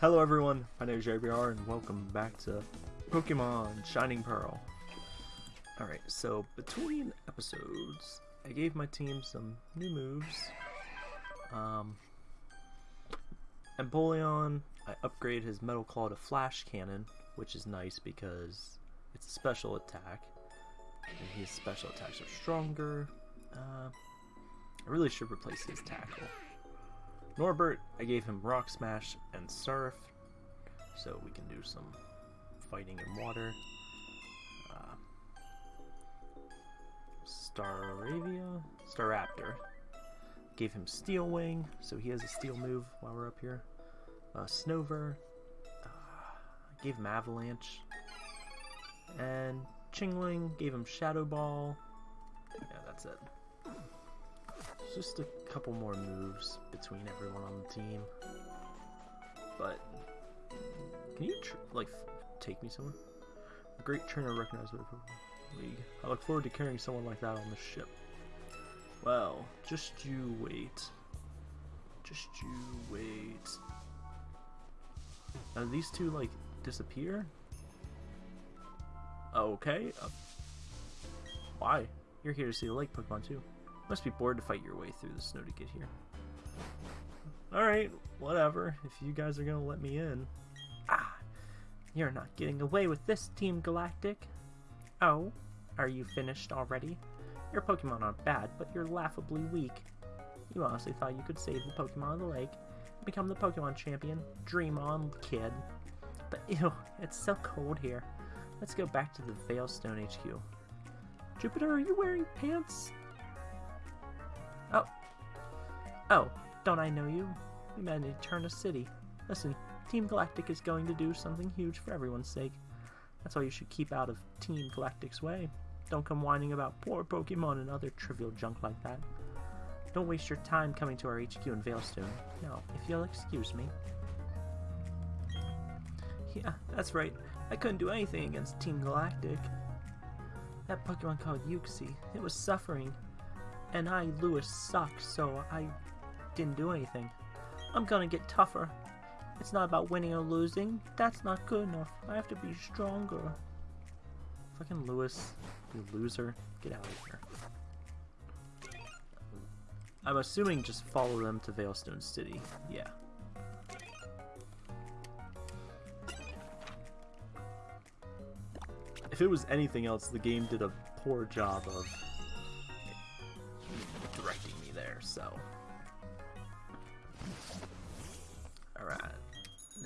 Hello everyone, my name is JBR and welcome back to Pokemon Shining Pearl. Alright, so between episodes, I gave my team some new moves. Um, Empoleon, I upgraded his Metal Claw to Flash Cannon, which is nice because it's a special attack. And his special attacks are stronger. Uh, I really should replace his tackle. Norbert, I gave him Rock Smash and Surf, so we can do some fighting in water. Uh, Staravia? Staraptor. Gave him Steel Wing, so he has a steel move while we're up here. Uh, Snover. Uh, gave him Avalanche. And Chingling, gave him Shadow Ball. Yeah, that's it. Just a couple more moves between everyone on the team. But can you like take me somewhere? A great trainer recognized by the league. I look forward to carrying someone like that on the ship. Well, just you wait. Just you wait. Now these two like disappear? Okay. Uh, why? You're here to see the lake Pokemon too. Must be bored to fight your way through the snow to get here. Alright, whatever. If you guys are gonna let me in. Ah! You're not getting away with this, Team Galactic. Oh, are you finished already? Your Pokemon aren't bad, but you're laughably weak. You honestly thought you could save the Pokemon of the lake and become the Pokemon champion? Dream on, kid. But ew, it's so cold here. Let's go back to the Veilstone HQ. Jupiter, are you wearing pants? Oh, don't I know you? We met in Eterna City. Listen, Team Galactic is going to do something huge for everyone's sake. That's why you should keep out of Team Galactic's way. Don't come whining about poor Pokemon and other trivial junk like that. Don't waste your time coming to our HQ in Veilstone. Now, if you'll excuse me. Yeah, that's right. I couldn't do anything against Team Galactic. That Pokemon called Uxie, it was suffering. And I, Lewis, suck, so I didn't do anything. I'm gonna get tougher. It's not about winning or losing. That's not good enough. I have to be stronger. Fucking Lewis, you loser. Get out of here. I'm assuming just follow them to Veilstone City. Yeah. If it was anything else, the game did a poor job of directing me there, so.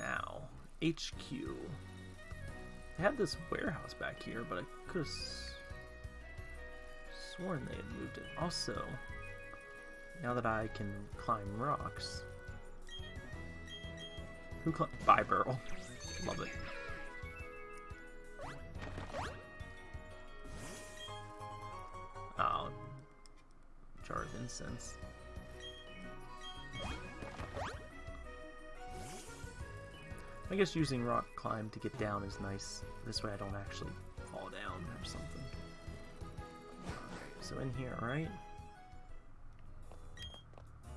Now, HQ. They had this warehouse back here, but I could have sworn they had moved it. Also, now that I can climb rocks. Who climb? Bibarel. Love it. Oh, jar of incense. I guess using rock climb to get down is nice. This way I don't actually fall down or something. So in here, right?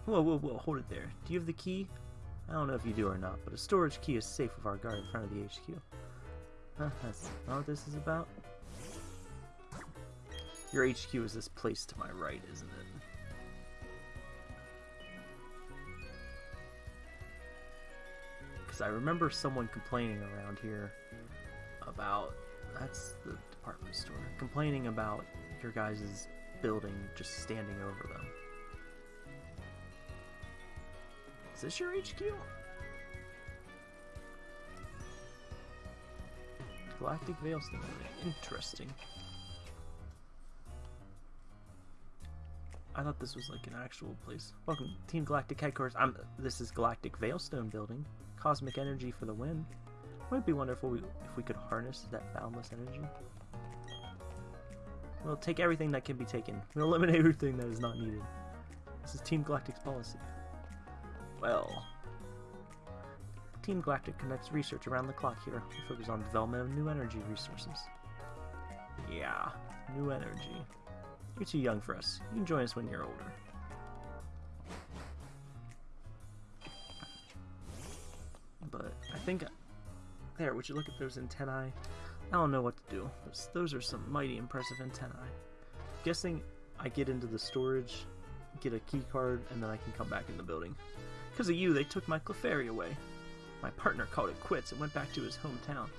Whoa, whoa, whoa, hold it there. Do you have the key? I don't know if you do or not, but a storage key is safe with our guard in front of the HQ. Huh, that's not what this is about. Your HQ is this place to my right, isn't it? Because I remember someone complaining around here about... That's the department store. Complaining about your guys' building just standing over them. Is this your HQ? Galactic Veilstone. Interesting. I thought this was like an actual place. Welcome, Team Galactic Headquarters. I'm. This is Galactic Veilstone Building. Cosmic energy for the win. Wouldn't it be wonderful if we could harness that boundless energy? We'll take everything that can be taken. We'll eliminate everything that is not needed. This is Team Galactic's policy. Well, Team Galactic conducts research around the clock here. We focus on development of new energy resources. Yeah, new energy. You're too young for us. You can join us when you're older. Think... There, would you look at those antennae? I don't know what to do. Those, those are some mighty impressive antennae. Guessing I get into the storage, get a key card, and then I can come back in the building. Because of you, they took my Clefairy away. My partner called it quits and went back to his hometown.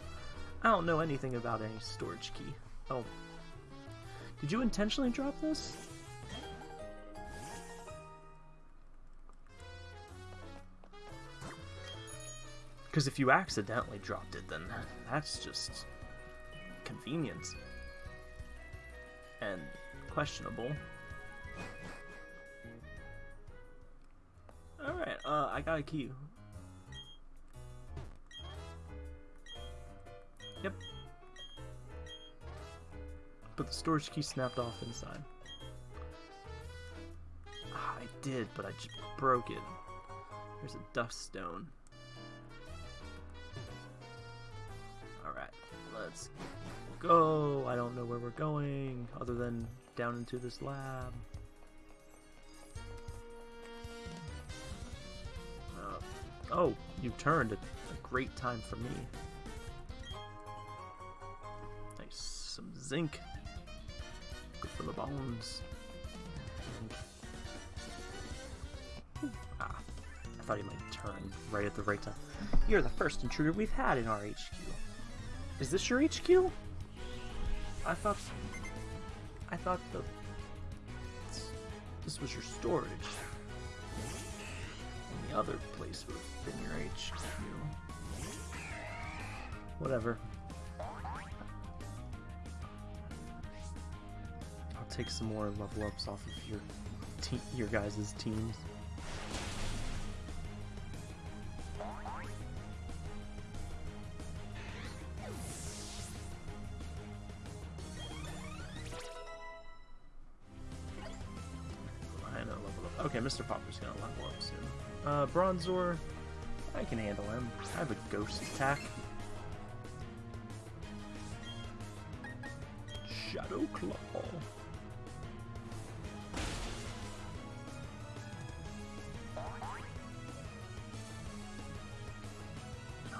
I don't know anything about any storage key. Oh. Did you intentionally drop this? Because if you accidentally dropped it, then that's just convenience. And questionable. Alright, uh, I got a key. Yep. But the storage key snapped off inside. Ah, I did, but I just broke it. There's a dust stone. Let's go. I don't know where we're going, other than down into this lab. Uh, oh, you turned. A, great time for me. Nice. Some zinc. Good for the bones. Ah, I thought he might turn right at the right time. You're the first intruder we've had in our HQ. Is this your HQ? I thought... I thought the... This was your storage. And the other place would have been your HQ. Whatever. I'll take some more level ups off of your your guys' teams. Mr. Popper's gonna level up soon. Uh, Bronzor, I can handle him. I have a ghost attack. Shadow Claw.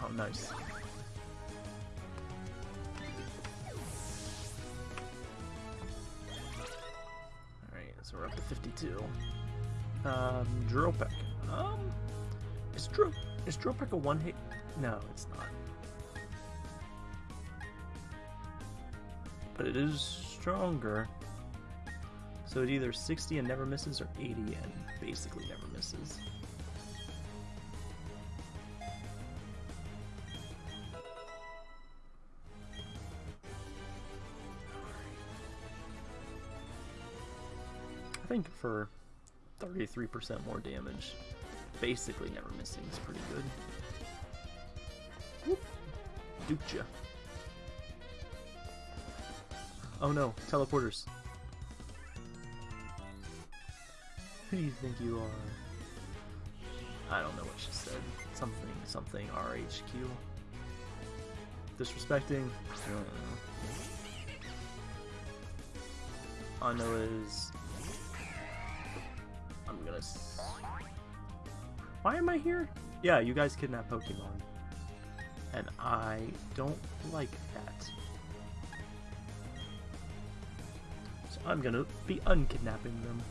Oh, nice. Um, Drill Peck. Um, is Dro is Drill Peck a one hit? No, it's not. But it is stronger. So it either 60 and never misses or 80 and basically never misses. I think for 33% more damage, basically never missing is pretty good. Whoop. Duped. Oh no, teleporters. Who do you think you are? I don't know what she said. Something, something, RHQ. Disrespecting? I don't know. All I know is... I'm gonna... S Why am I here? Yeah, you guys kidnap Pokemon. And I don't like that. So I'm gonna be unkidnapping them.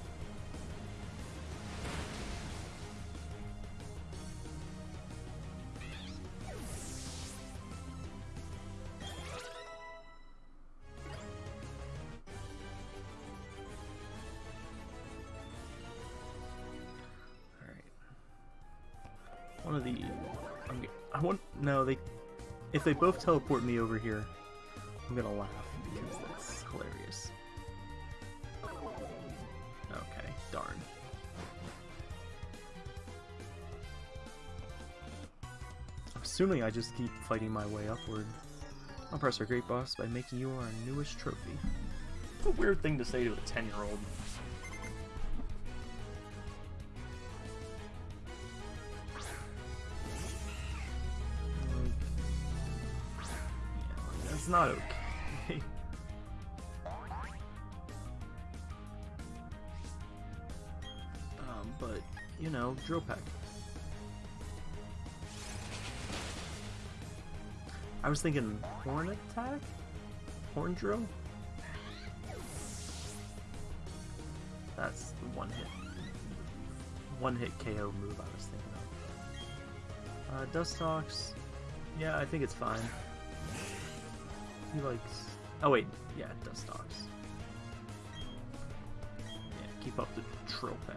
If they both teleport me over here, I'm gonna laugh because that's hilarious. Okay, darn. I'm assuming I just keep fighting my way upward. I'll press our great boss by making you our newest trophy. What a weird thing to say to a 10-year-old. That's not okay. um, but, you know, Drill Peck. I was thinking horn attack? Horn drill? That's the one hit. One hit KO move I was thinking of. Uh, Dustox. Yeah, I think it's fine. He likes. Oh wait, yeah, Dustox. Yeah, keep up the Drill Peck.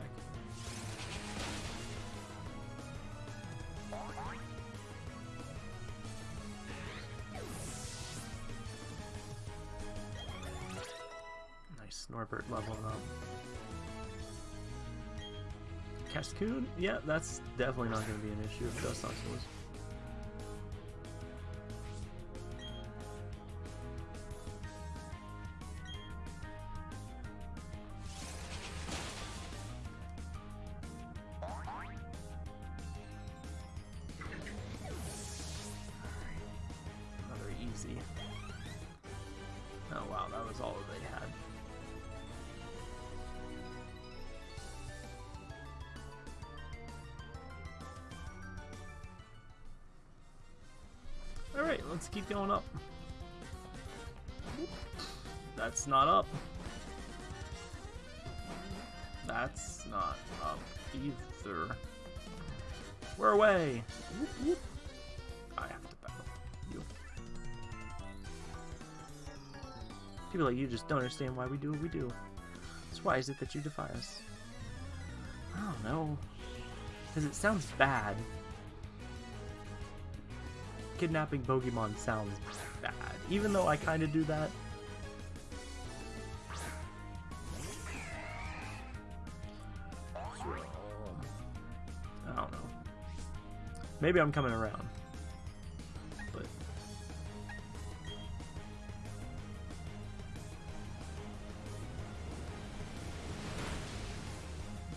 Nice, Norbert leveling up. Cascoon? Yeah, that's definitely not going to be an issue if Dustox was. Keep going up. That's not up. That's not up either. We're away! I have to battle you. People like you just don't understand why we do what we do. So why is it that you defy us? I don't know. Because it sounds bad. Kidnapping Pokemon sounds bad. Even though I kind of do that. I don't know. Maybe I'm coming around. But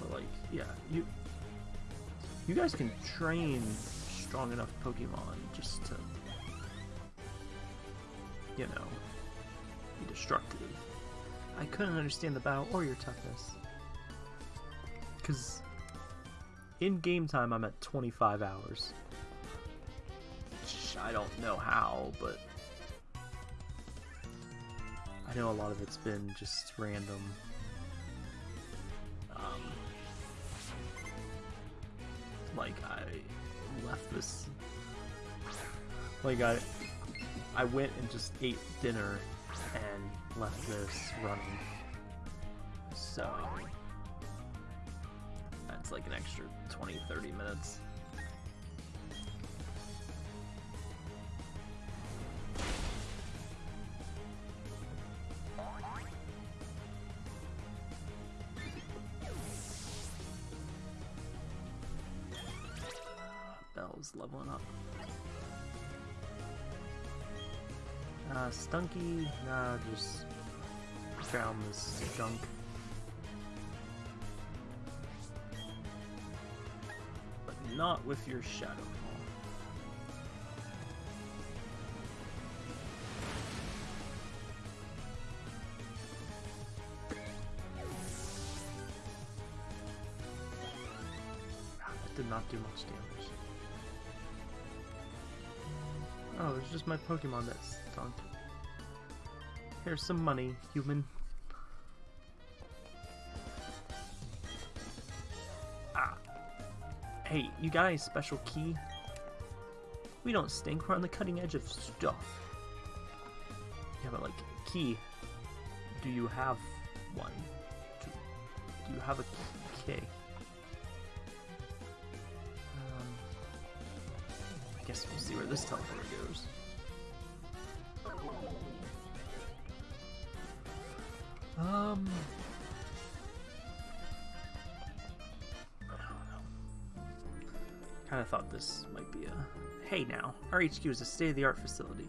But like, yeah, you you guys can train strong enough Pokemon just to you know be destructive. I couldn't understand the battle or your toughness. Cause in game time I'm at 25 hours. Which I don't know how, but I know a lot of it's been just random. I, I went and just ate dinner and left this running. So that's like an extra 20 30 minutes. Stunky, nah, just drown this skunk. But not with your Shadow Ball. That did not do much damage. Oh, it's just my Pokemon that stunk. Here's some money, human. Ah. Hey, you got any special key? We don't stink, we're on the cutting edge of stuff. Yeah, but like, key. Do you have one? Do, do you have a key? Um, I guess we'll see where this teleporter goes. Um. I. Kind of thought this might be a. Hey now, our HQ is a state-of-the-art facility.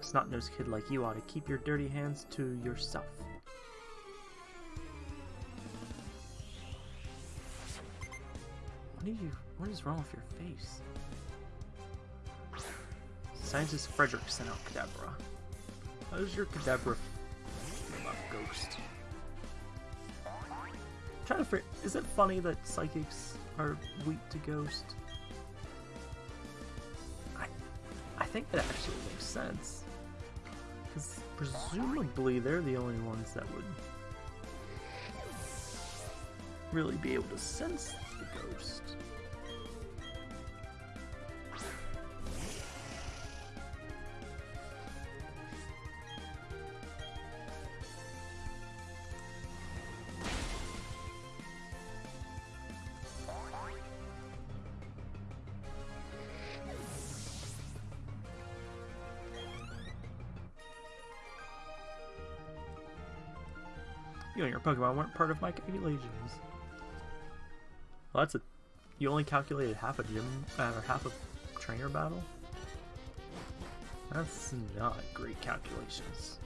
A snot-nosed kid like you ought to keep your dirty hands to yourself. What you? What is wrong with your face? Scientist Frederick sent out Kadabra. How does your Kadabra Ghost? trying to figure, is it funny that psychics are weak to Ghost? I, I think it actually makes sense. Because presumably they're the only ones that would really be able to sense the ghost. You and your Pokemon weren't part of my calculations. Well, that's a. You only calculated half a gym uh, or half a trainer battle. That's not great calculations.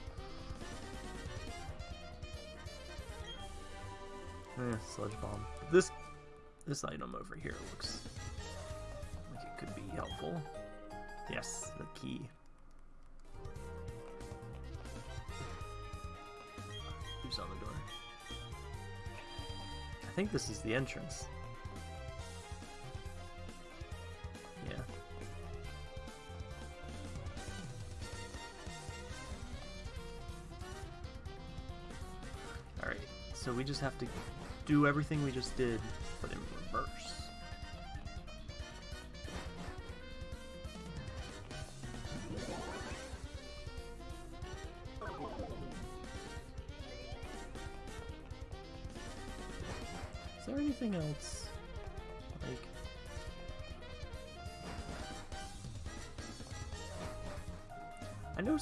Eh, sludge bomb. This this item over here looks like it could be helpful. Yes, the key. I think this is the entrance. Yeah. Alright, so we just have to do everything we just did, there anything else? Like... I know...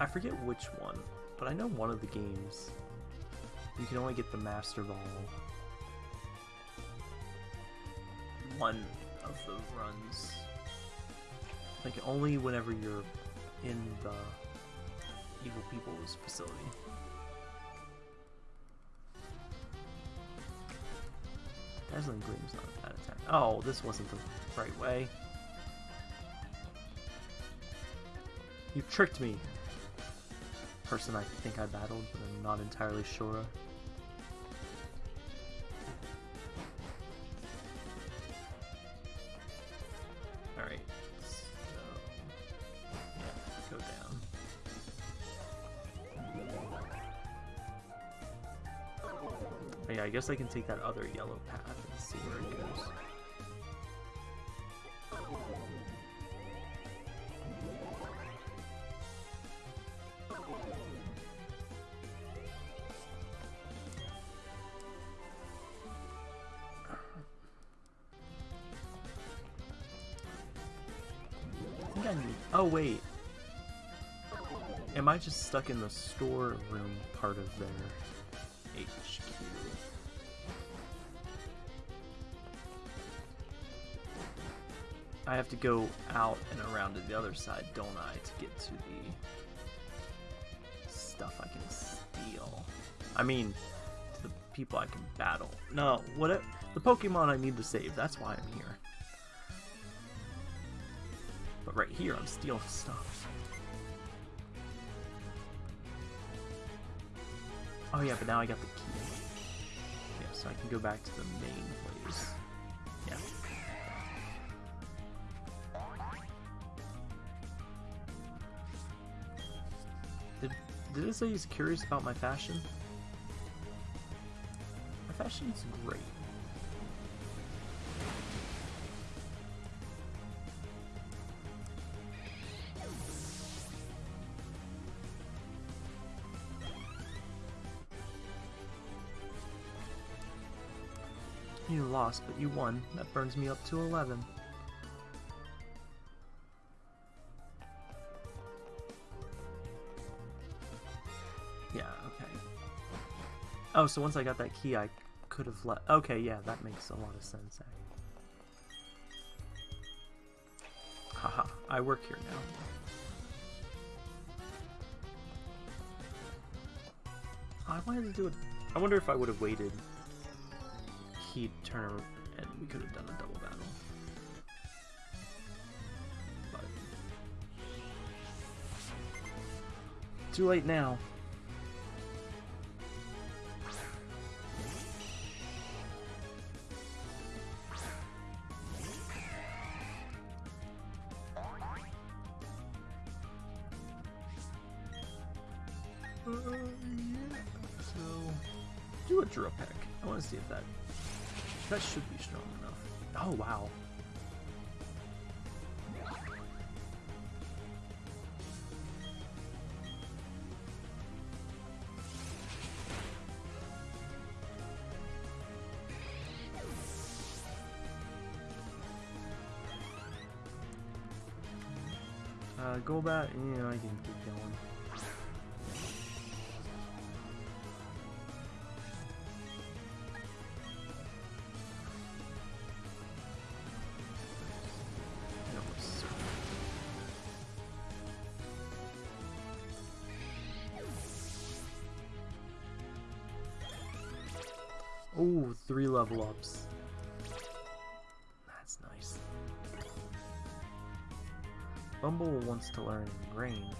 I forget which one, but I know one of the games you can only get the Master Ball one of the runs. Like only whenever you're in the Evil People's facility. Dazzling Gleam's not a bad attack. Oh, this wasn't the right way. You tricked me! Person I think I battled, but I'm not entirely sure. Alright, so... Yeah, go down. Yeah, I guess I can take that other yellow path see where it goes. Oh wait. Am I just stuck in the storeroom part of their have to go out and around to the other side, don't I, to get to the stuff I can steal. I mean, to the people I can battle. No, what? The Pokemon I need to save. That's why I'm here. But right here, I'm stealing stuff. Oh yeah, but now I got the key. Yeah, so I can go back to the main place. Yeah. Did, it say he's curious about my fashion? My fashion's great. You lost, but you won. That burns me up to 11. Oh, so once I got that key, I could have let. Okay, yeah, that makes a lot of sense. Haha, I work here now. Oh, I wanted to do it. I wonder if I would have waited. He'd turn and we could have done a double battle. But too late now. See if that that should be strong enough. Oh wow. Ooh, three level ups. That's nice. Bumble wants to learn Grain.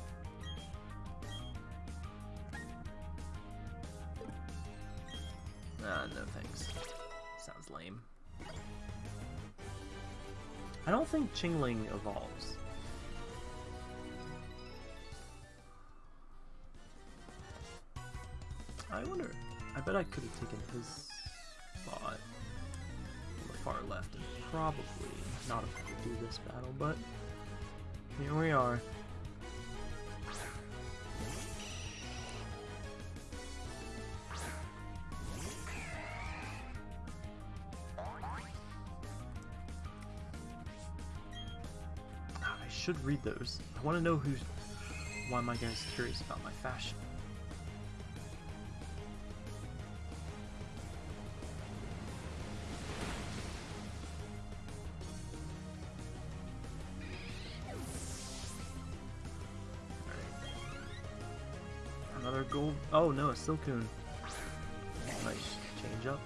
Ah, no thanks. Sounds lame. I don't think Chingling evolves. I wonder. I bet I could have taken his far left and probably not had to do this battle, but here we are. Ah, I should read those. I want to know who's. Why my guy's curious about my fashion. Silcoon. Nice change up.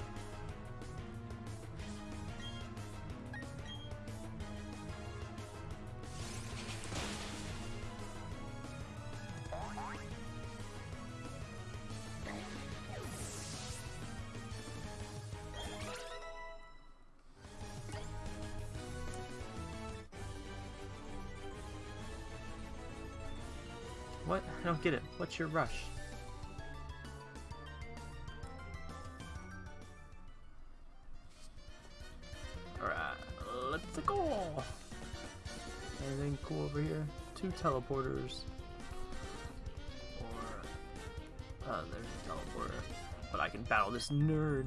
What? I don't get it. What's your rush? Anything cool over here? Two teleporters. Or... Uh, there's a teleporter. But I can battle this nerd.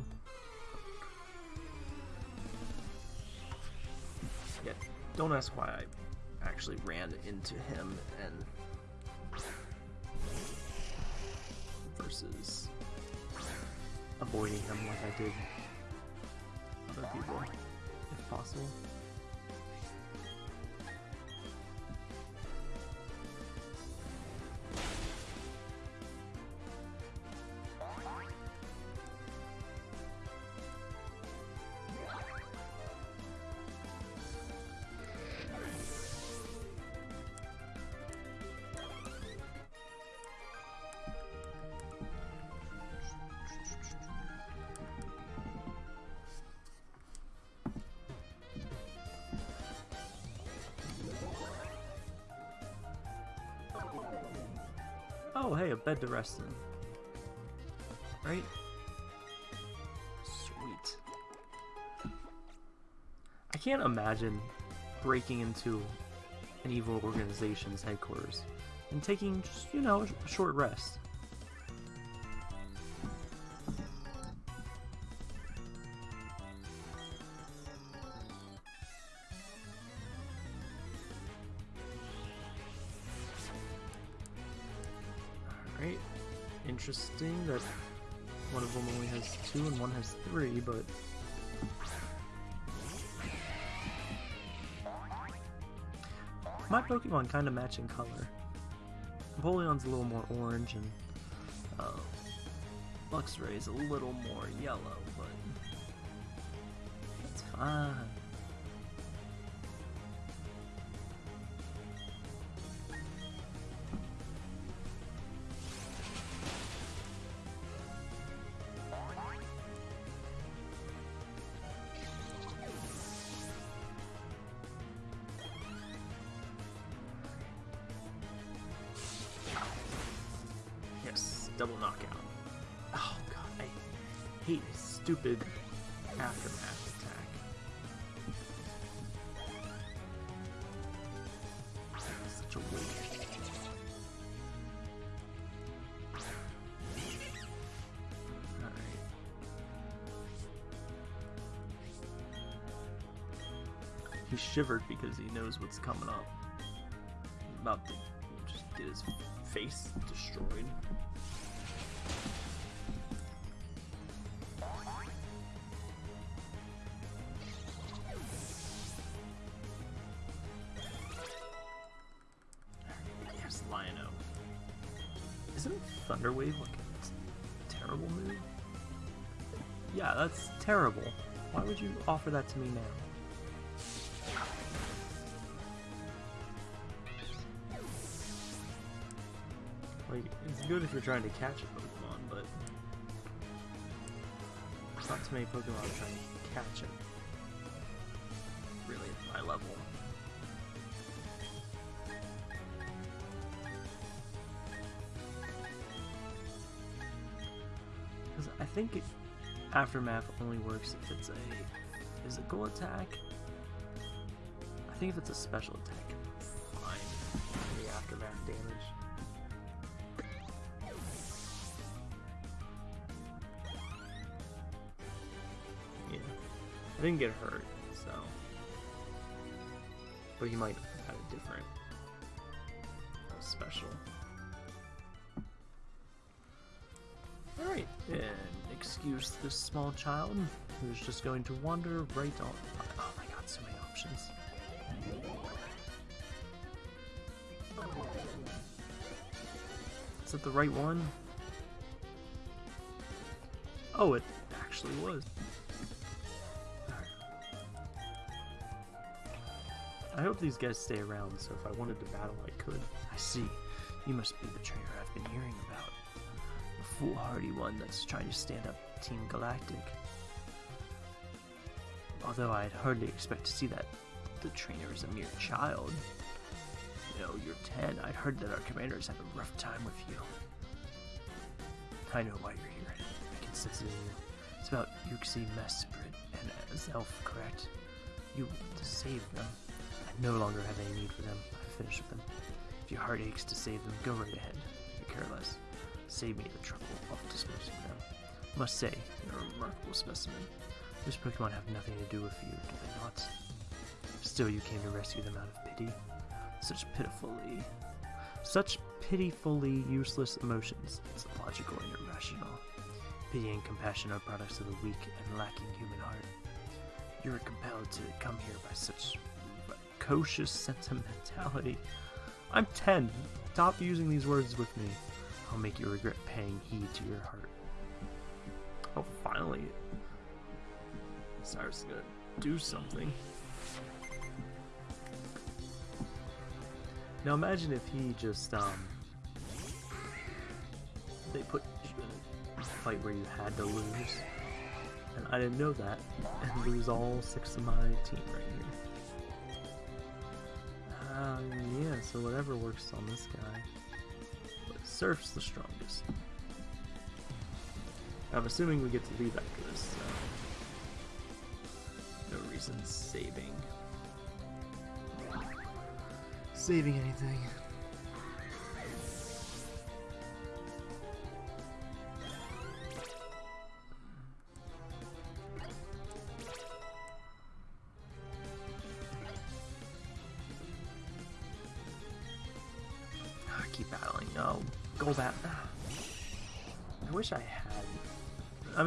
Yeah, don't ask why I actually ran into him and versus avoiding him like I did other people, if possible. Oh, hey, a bed to rest in. Right? Sweet. I can't imagine breaking into an evil organization's headquarters and taking just, you know, a short rest. Kind of match in color. Empoleon's a little more orange and uh, Luxray's a little more yellow, but that's fine. Double knockout. Oh god, I hate his stupid aftermath attack. Such a waste. He shivered because he knows what's coming up. About to just get his face destroyed. Isn't Thunderwave like a terrible move? Yeah, that's terrible. Why would you offer that to me now? Like, it's good if you're trying to catch a Pokemon, but there's not too many Pokemon trying to catch it. Really, at my level. Think it, Aftermath only works if it's a physical attack. I think if it's a special attack, fine. The Aftermath damage. Yeah. I didn't get hurt, so. But he might have had a different special. Alright, and excuse this small child who's just going to wander right on. Oh my god, so many options. Is it the right one? Oh, it actually was. I hope these guys stay around, so if I wanted to battle, I could. I see. You must be the trainer I've been hearing about. Foolhardy one that's trying to stand up Team Galactic. Although I'd hardly expect to see that the trainer is a mere child. You know, you're 10. I'd heard that our commanders have a rough time with you. I know why you're here. I can sense it in you. It's about Uxie Mesprit and Azelf, correct? You want to save them. I no longer have any need for them. I've finished with them. If your heart aches to save them, go right ahead. Save me the trouble of disposing them. Must say, you're a remarkable specimen. Those Pokemon have nothing to do with you, do they not? Still, you came to rescue them out of pity. Such pitifully, such pitifully useless emotions. It's illogical and irrational. Pity and compassion are products of the weak and lacking human heart. You are compelled to come here by such precocious sentimentality. I'm 10. Stop using these words with me. I'll make you regret paying heed to your heart. Oh, finally. Cyrus is gonna do something. Now imagine if he just, um... They put you in a fight where you had to lose. And I didn't know that. And lose all six of my team right here. Um, yeah, so whatever works on this guy. Surf's the strongest. I'm assuming we get to leave after this, so... No reason saving. Saving anything.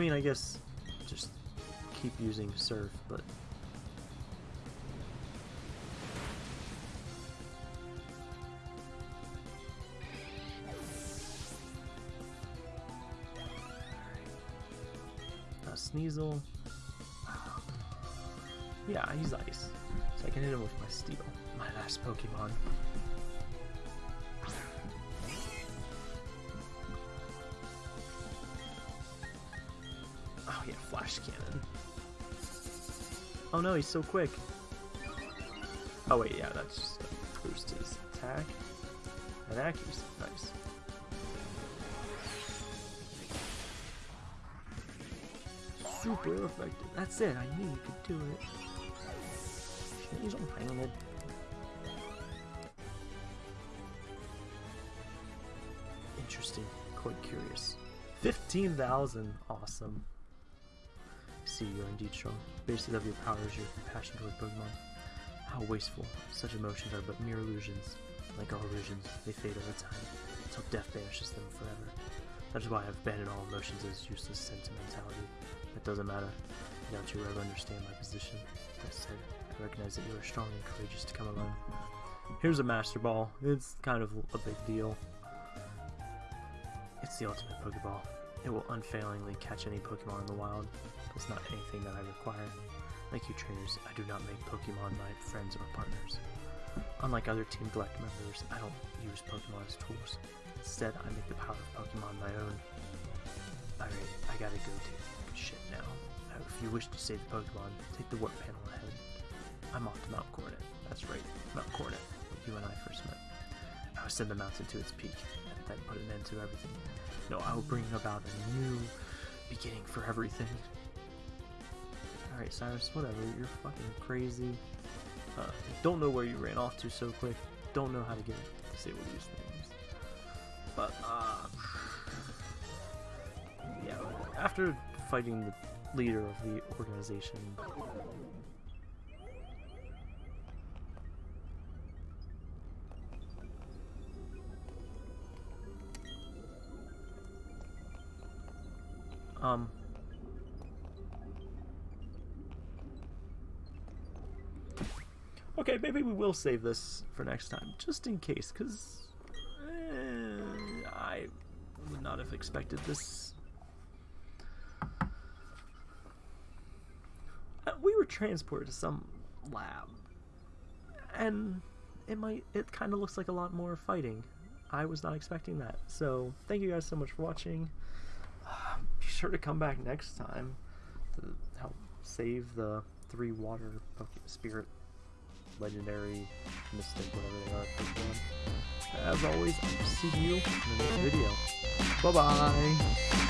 Mean, I guess just keep using surf, but. Oh yeah, flash cannon. Oh no, he's so quick. Oh wait, yeah, that's just a boost his attack and accuracy. Nice. Super effective. That's it. I knew you could do it. He's on? Interesting. Quite curious. 15,000. Awesome. See, you're indeed strong. Basis of your power is your passion toward Pokemon. How wasteful. Such emotions are but mere illusions. Like all illusions, they fade over time, until death banishes them forever. That is why I've abandoned all emotions as useless sentimentality. It doesn't matter. I doubt you will ever understand my position. That said, I recognize that you are strong and courageous to come alone. Here's a Master Ball. It's kind of a big deal. It's the ultimate Pokeball. It will unfailingly catch any Pokemon in the wild. It's not anything that I require. Like you trainers, I do not make Pokemon my friends or partners. Unlike other Team Galactic members, I don't use Pokemon as tools. Instead, I make the power of Pokemon my own. Alright, I gotta go do shit now. Now, if you wish to save the Pokemon, take the warp panel ahead. I'm off to Mount Coronet. That's right, Mount Coronet, where you and I first met. I will send the mountain to its peak, and then put an end to everything. No, I will bring about a new beginning for everything. Alright, Cyrus, whatever. You're fucking crazy. Uh, don't know where you ran off to so quick. Don't know how to get disable these things. But, uh... Yeah, after fighting the leader of the organization... Okay, maybe we will save this for next time, just in case, because eh, I would not have expected this. Uh, we were transported to some lab, and it might, it kind of looks like a lot more fighting. I was not expecting that. So, thank you guys so much for watching. Uh, be sure to come back next time to help save the three water spirit legendary, mystic, whatever they are. As always, I'll see you in the next video. Bye-bye!